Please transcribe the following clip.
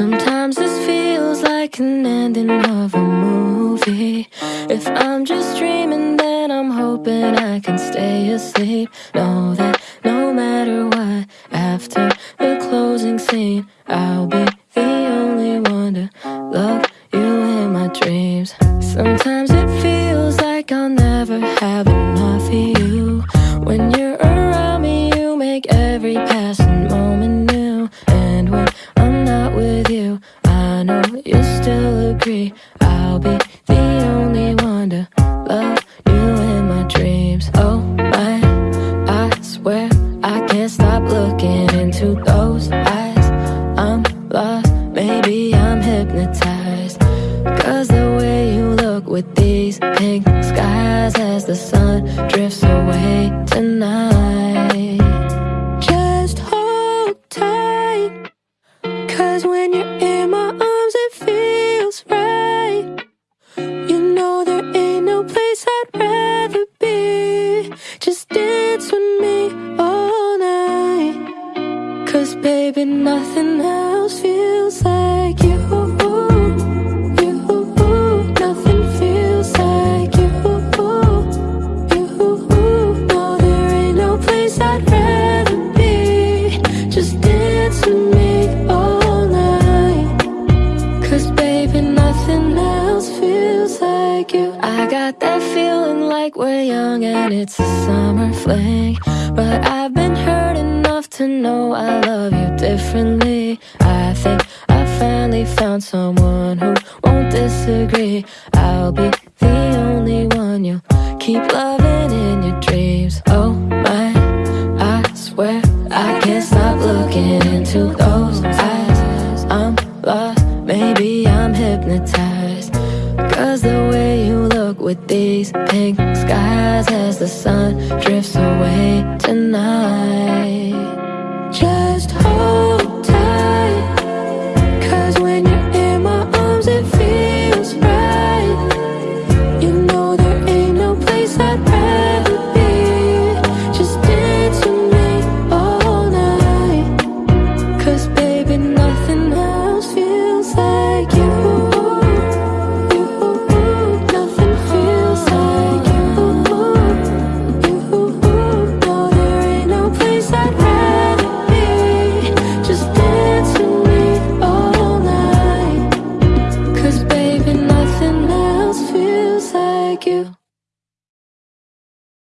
Sometimes this feels like an ending of a movie. If I'm just dreaming then I'm hoping I can stay asleep. Know that no matter what, after the closing scene I'll be the only one to love you in my dreams. Sometimes it feels like I'll never have still agree. I'll be the only one to love you in my dreams. Oh my, I swear I can't stop looking into those eyes. I'm lost, maybe I'm hypnotized. Cause the way you look with these pink skies as the sun drifts away tonight. Just hold tight. Cause when you're baby, nothing else feels like you. You, nothing feels like you. You, no, there ain't no place I'd rather be. Just dance with me all night. Cause baby, nothing else feels like you. I got that feeling like we're young and it's a summer fling. Know I love you differently. I think I finally found someone who won't disagree. I'll be the only one you'll keep loving in your dreams. Oh my, I swear I can't stop looking into those eyes. I'm lost, maybe I'm hypnotized. Cause the way you look with these pink skies as the sun drifts away tonight.